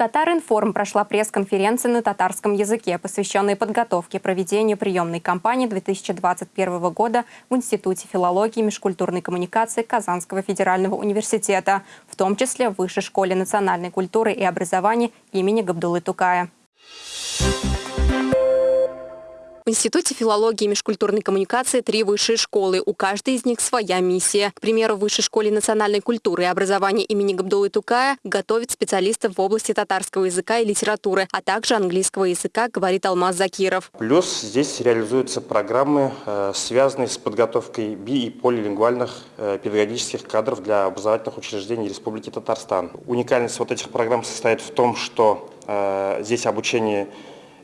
Татаринформ прошла пресс-конференция на татарском языке, посвященная подготовке и проведению приемной кампании 2021 года в Институте филологии и межкультурной коммуникации Казанского федерального университета, в том числе в Высшей школе национальной культуры и образования имени Габдулы Тукая. В Институте филологии и межкультурной коммуникации три высшие школы. У каждой из них своя миссия. К примеру, в Высшей школе национальной культуры и образования имени Габдулы Тукая готовит специалистов в области татарского языка и литературы, а также английского языка, говорит Алмаз Закиров. Плюс здесь реализуются программы, э, связанные с подготовкой би- и полилингвальных э, педагогических кадров для образовательных учреждений Республики Татарстан. Уникальность вот этих программ состоит в том, что э, здесь обучение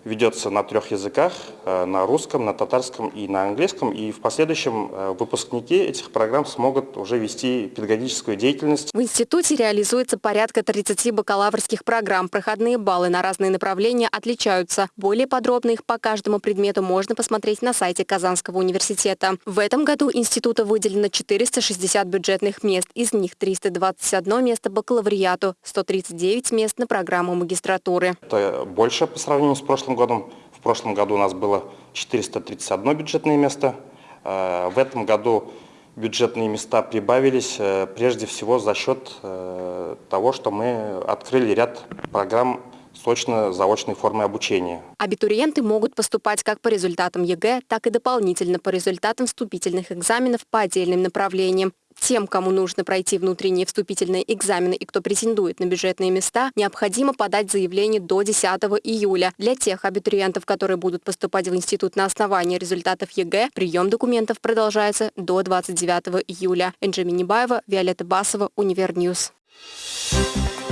ведется на трех языках, э, на русском, на татарском и на английском. И в последующем э, выпускники этих программ смогут уже вести педагогическую деятельность. В институте реализуется порядка 30 бакалаврских программ. Проходные баллы на разные направления отличаются. Более подробно их по каждому предмету можно посмотреть на сайте Казанского университета. В этом году института выделено 460 бюджетных мест. Из них 321 место бакалавриату, 139 мест на программу магистратуры. Это больше по сравнению с прошлым годом. В прошлом году у нас было 431 бюджетное место. Э, в этом году бюджетные места прибавились э, прежде всего за счет э, того, что мы открыли ряд программ с очно-заочной формы обучения. Абитуриенты могут поступать как по результатам ЕГЭ, так и дополнительно по результатам вступительных экзаменов по отдельным направлениям. Тем, кому нужно пройти внутренние вступительные экзамены и кто претендует на бюджетные места, необходимо подать заявление до 10 июля. Для тех абитуриентов, которые будут поступать в институт на основании результатов ЕГЭ, прием документов продолжается до 29 июля. Энджи Минибаева, Виолетта Басова, Univer News. Thank you